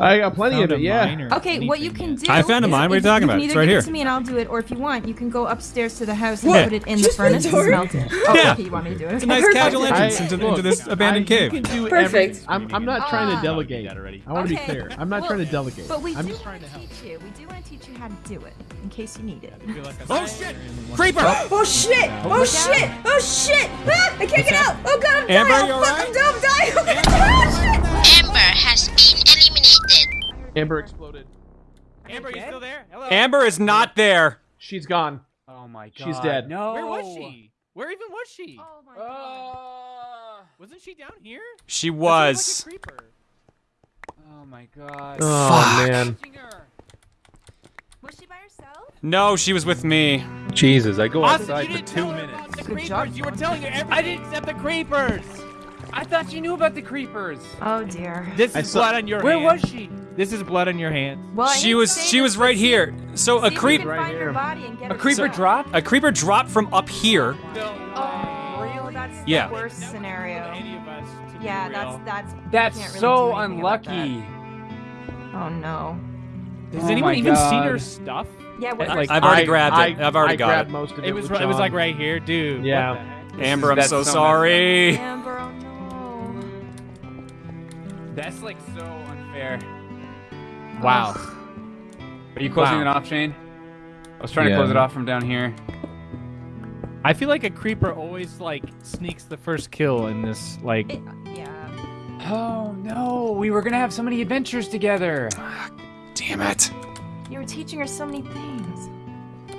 I got plenty of it. Yeah. Okay, what you can do. I found a mine. What are you talking about? It's either right give here. it to me and I'll do it, or if you want, you can go upstairs to the house and What? put it in the Just the furnace and door? smelt it. Oh, Yeah. okay, you want me to do it? It's a nice Perfect. casual entrance I- into, look, into this abandoned I, cave. You can do Perfect. every- I'm, I'm not trying to delegate. Already. I want to be Okay. clear. I'm not Well, trying to delegate. But we I'm do want to teach you. We do want to teach you how to do it, in case you need it. Oh shit! Creeper! Oh shit! Oh shit! Oh shit! Ah, I can't get out! Oh god, I'm dying! Oh, fuck, alright? I'm dumb, I'm dying! Amber exploded. Amber, you still there? Hello. Amber is not there. She's gone. Oh my god. She's dead. No. Where was she? Where even was she? Oh my god. Uh. Wasn't she down here? She was. like. Oh my god. Oh Fuck. man. Was she by herself? No, she was with me. Jesus, I go Austin, outside you for didn't two tell her minutes. about the Good creepers. job, You were telling her everything. I didn't accept the creepers. I thought you knew about the creepers. Oh dear. This is blood on your hand. Where hands. was she? This is blood on your hands. Well, She was she was right here. So a if creep Right here. body and get A creeper back. dropped? a creeper dropped from up here. Oh, really? That's Yeah. the worst scenario. Any of us to be Yeah, that's that's. That's really so do anything about that. unlucky. Oh no. Has Oh anyone my even seen God. her stuff? Yeah, what, Like, I've already I- grabbed I, it. I've already I got it. most of it. It was with it was like right here, dude. Yeah. What the heck? Amber, I'm so so sorry. Amber, no. That's like so unfair. Wow. Are you closing Wow. it off, Shane? I was trying to close it off from down here. I feel like a creeper always like sneaks the first kill in this like It, uh, yeah. Oh no, we were gonna have so many adventures together. Damn it. You were teaching her so many things.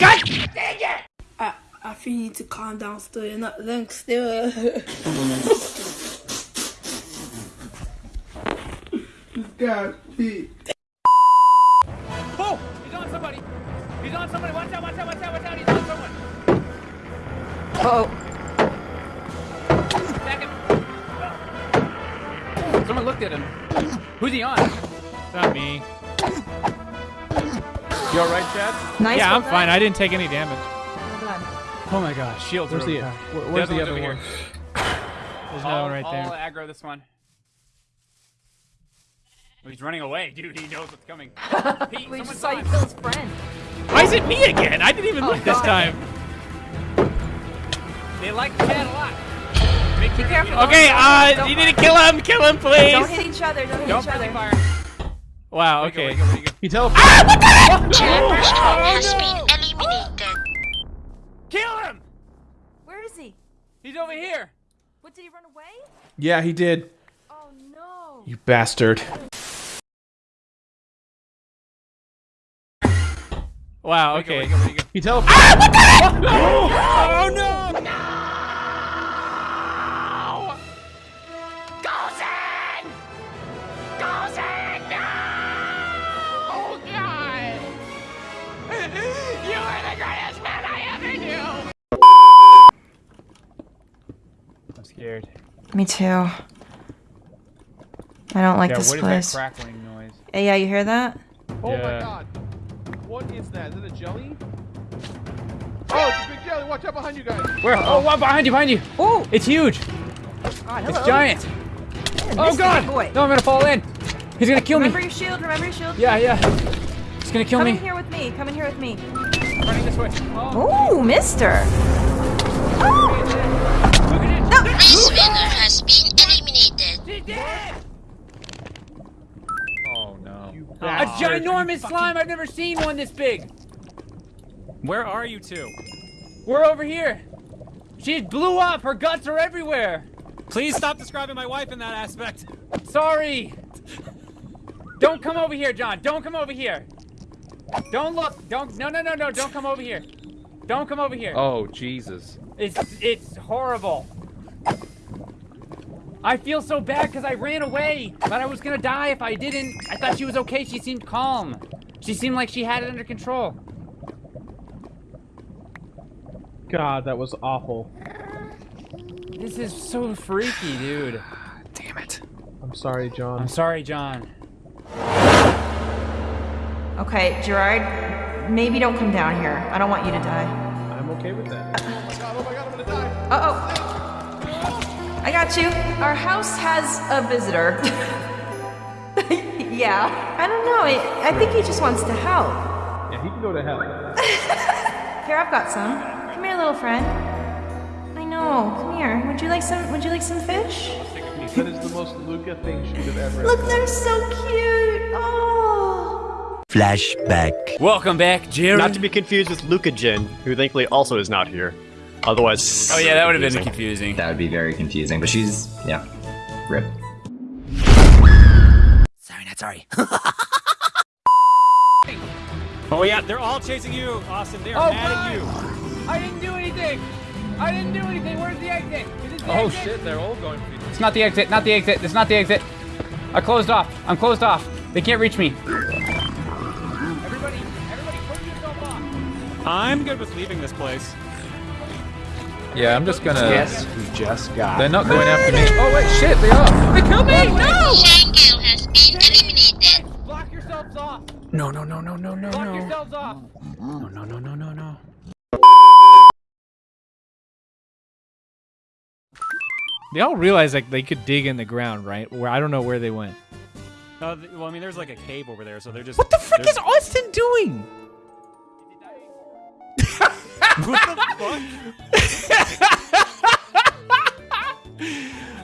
I, I feel you need to calm down still. You're not then still. God, Pete. Oh! He's on somebody! He's on somebody! Watch out, watch out, watch out, watch out! He's on someone! Oh, Attack him! Someone looked at him. Who's he on? It's not me. You alright, Chad? nice. yeah, I'm well fine. I didn't take any damage. Well. Oh my gosh, shields Where's the where- where's The the other other one's one? There's I'll, no one right I'll there. aggro this one. Oh, he's running away, dude. He knows what's coming. Pete, We just saw you kill his friend. Why is it me again? I didn't even Oh, look this time. They like Chad a lot. Make Be sure careful. You Okay, uh, Don't- you need to kill him! Kill him, please! Don't hit each other. Don't hit don't each other. fire. Wow, Where you go, okay. where you go, where you go? He teleported. Amber's home has been eliminated. Kill him! Where is he? He's over here. What did he run away? Yeah, he did. Oh no. You bastard. Wow, Where you go, where okay. you go, where you go? He teleported. Oh no! I ever knew! I'm scared. Me too. I don't like Yeah, this what is place. that crackling noise? Hey, yeah, you hear that? Oh my god. What is that? Is it a jelly? Oh, it's a big jelly. Watch out behind you guys. Where? Oh, what? Behind you, behind you. Oh, It's huge. God, It's giant. Yeah, Oh god! Boy. No, I'm gonna fall in. He's gonna kill Remember me. Remember your shield. Remember your shield. Yeah, yeah. He's gonna kill Come me. in here with me. Come in here with me. Running this way. Oh. Ooh, Mister. Look at it. This winner has been eliminated. Oh no. A ginormous slime. I've never seen one this big. Where are you two? We're over here. She blew up. Her guts are everywhere. Please stop describing my wife in that aspect. Sorry. Don't come over here, John. Don't come over here. Don't look. Don't. No, no, no, no. Don't come over here. Don't come over here. Oh Jesus. It's it's horrible. I feel so bad because I ran away, but I was gonna die if I didn't. I thought she was okay. She seemed calm. She seemed like she had it under control. God, that was awful. This is so freaky, dude. Damn it. I'm sorry, John. I'm sorry, John. Okay, Gerard. Maybe don't come down here. I don't want you to die. I'm okay with that. Oh my god, oh my god, I'm gonna die. Uh oh. I got you. Our house has a visitor. Yeah. I don't know. I, I think he just wants to help. Yeah, he can go to hell. Here, I've got some. Come here, little friend. I know. Come here. Would you like some? Would you like some fish? That is the most Luca thing she could have ever Look, they're so cute. Oh. Flashback. Welcome back, Jerry. Not to be confused with Luca Jin, who thankfully also is not here. Otherwise, oh yeah, that would have been confusing. confusing. That would be very confusing, but she's, yeah, rip. Sorry, not sorry. Oh yeah, they're all chasing you, Austin. They're Oh, mad at you. I didn't do anything. I didn't do anything. Where's the exit? The Oh exit? shit, they're all going for you. It's not the exit. Not the exit. It's not the exit. I closed off. I'm closed off. They can't reach me. Everybody, everybody, put yourself off. I'm good with leaving this place. Yeah, I'm just gonna. Yes, who just got? They're not going after me. Oh wait, shit, they are. They killed me. No! Shango has been eliminated. Block yourselves off. No, no, no, no, no, no, Block no. yourselves off. No, no, no, no, no, no. They all realize like they could dig in the ground, right? Where I don't know where they went. Uh, well, I mean, there's like a cave over there, so they're just. What the frick is Austin doing? What the fuck?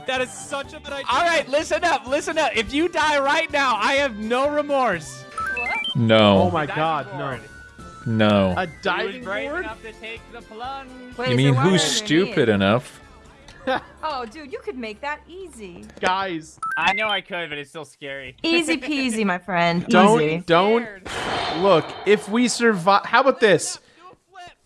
that is such a bad idea. All right, listen up, listen up. If you die right now, I have no remorse. What? No. Oh my god, no. No. A diving brave board? to take the plunge. Wait, You mean why who's stupid mean? enough? Oh, dude, you could make that easy. Guys, I know I could, but it's still scary. Easy peasy, my friend. don't, Easy. don't. Look, if we survive, how about this?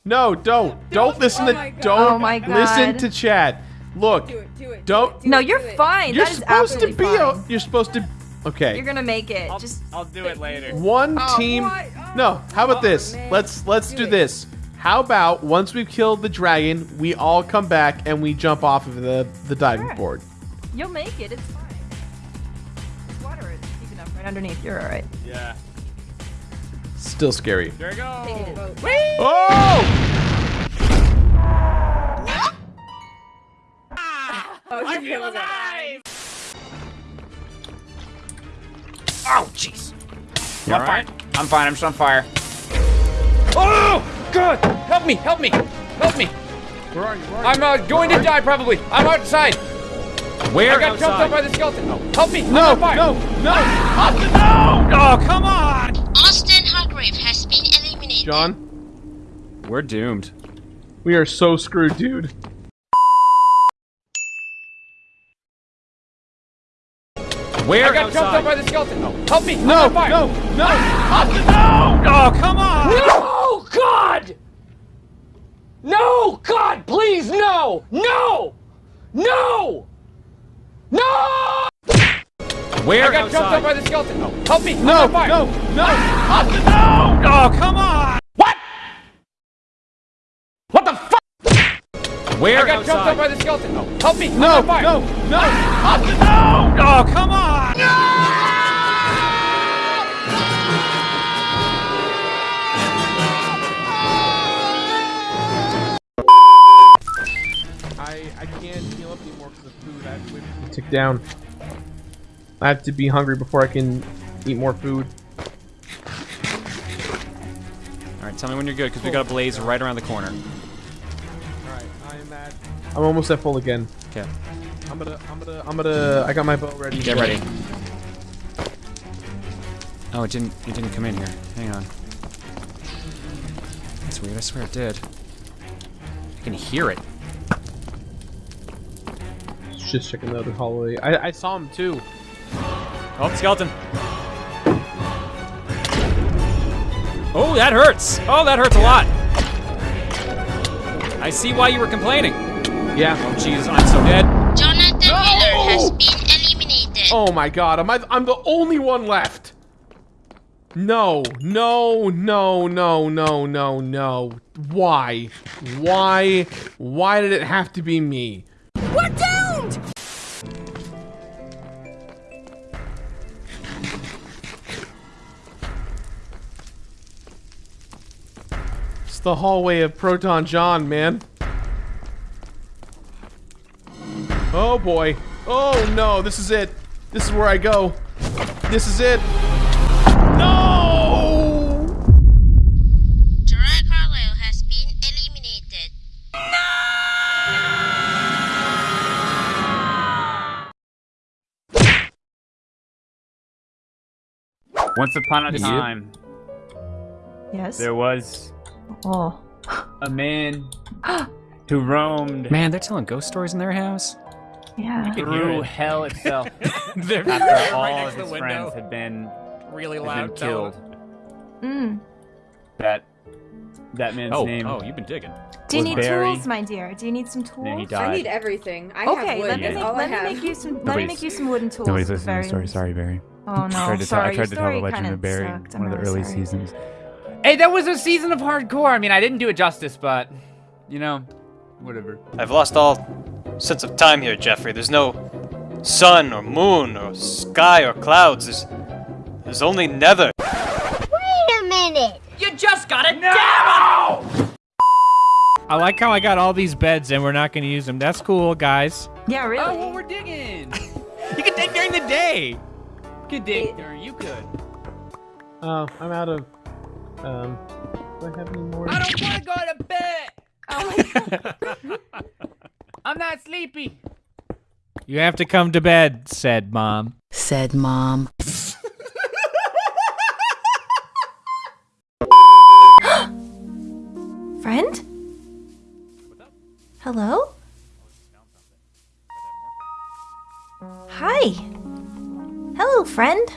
No, don't. Don't listen Oh to, my God. don't Oh my listen to Chad. Look, Do it, do it. don't. No, you're fine. You're that is supposed to absolutely be, a, you're supposed to, okay. You're gonna make it. I'll, Just I'll do it later. One Oh, team. what? Oh. No, how about oh, this? man. Let's let's Do do this. How about once we've killed the dragon, we all come back and we jump off of the the diving Sure. board. you'll make it. It's fine. This water is deep enough right underneath. You're all right. Yeah. Still scary. There we go. Oh! Oh, I feel alive. Oh, jeez. I'm fine. I'm fine. I'm just on fire. Oh, God! Help me! Help me! Help me! Where are you? Where are I'm uh, going to die probably. I'm outside. Where I got jumped up by the skeleton. Help me! I'm No, on fire. no, no! Oh, come on! John, We're doomed. we are so screwed, dude. Where I got jumped up by the skeleton. Help me! I'm No, on fire. no, no! Oh, come on! No, God! No, God, please, no! No! No! No! Where I got jumped up by the skeleton. Help me! I'm No, on fire. no, no! Ah! Oh, come on! What? What the fuck? Where I got jumped outside? up by the skeleton. Help me! I'm No, on fire. no, no! Oh, come on! I I can't heal up anymore because of food. I have to wait for tick down. I have to be hungry before I can eat more food. All right, tell me when you're good, because we got a blaze right around the corner. I'm almost at full again. Okay, I'm gonna, I'm gonna, I'm gonna. I got my bow ready. get ready. Oh, it didn't. It didn't come in here. Hang on. That's weird. I swear it did. I can hear it. Just checking the other hallway. I, I saw him too. Oh, skeleton. Oh, that hurts. Oh, that hurts a lot. I see why you were complaining. Yeah. Oh, jeez, I'm so dead. Jonathan Miller has been eliminated. Oh my god, am I? I'm the only one left. No, no, no, no, no, no, no. Why? Why? Why did it have to be me? We're doomed! It's the hallway of Proton John, man. Oh boy. Oh no, this is it. This is where I go. This is it. No! Gerard Carlisle has been eliminated. No! Once upon a time, Yes. there was Oh. a man who roamed Man, they're telling ghost stories in their house. Yeah. can hear through it. hell itself They're after right all of to the his friends had been, Really had loud. been killed. Mm. That that man's Oh, name. oh, you've been digging. Do you need Barry- tools, my dear? Do you need some tools? Then he I need everything. I have Okay, wood. let me That's make, let me make you some. Let me make you some wooden tools. Nobody's listening to the story. Sorry, Barry. Oh no, tried to sorry. tell, I tried to tell the story legend kinda Barry in sucked. I'm one of the really early sorry. seasons. Hey, that was a season of hardcore. I mean, I didn't do it justice, but you know, whatever. I've lost all sense of time here, Jeffrey. There's no sun or moon or sky or clouds. There's, there's only nether. Wait a minute! You just got it. No! I like how I got all these beds and we're not going to use them. That's cool, guys. Yeah, really. Oh, well, we're digging. You can dig during the day. Good dig, Darren. You could. Oh, I'm out of. Um, do I have any more? I don't want to go to bed. Oh my god. I'm not sleepy. You have to come to bed, said mom. Said mom. Friend? Hello? Hi. Hello, friend.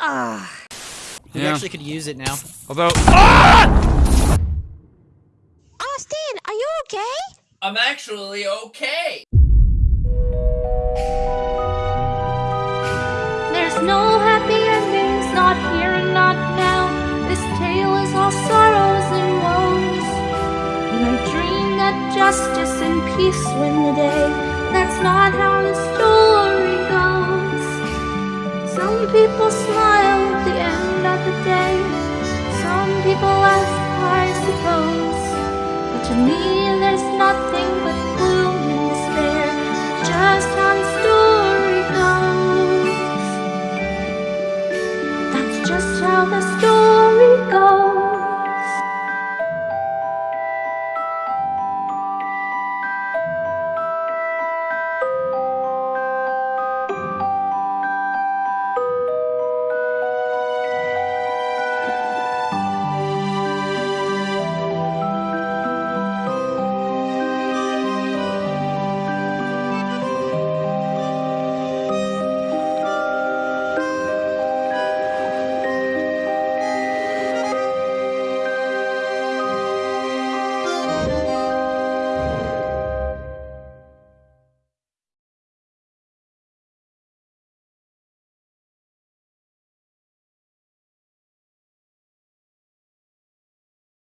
Ah. We actually could use it now. Although, Ah! Austin, are you okay? I'm actually okay. There's no happy endings, not here and not now. This tale is all sorrows and woes. And I dream that justice and peace win the day not how the story goes. Some people smile at the end of the day. Some people laugh, I suppose. But to me there's nothing but gloom and despair. Just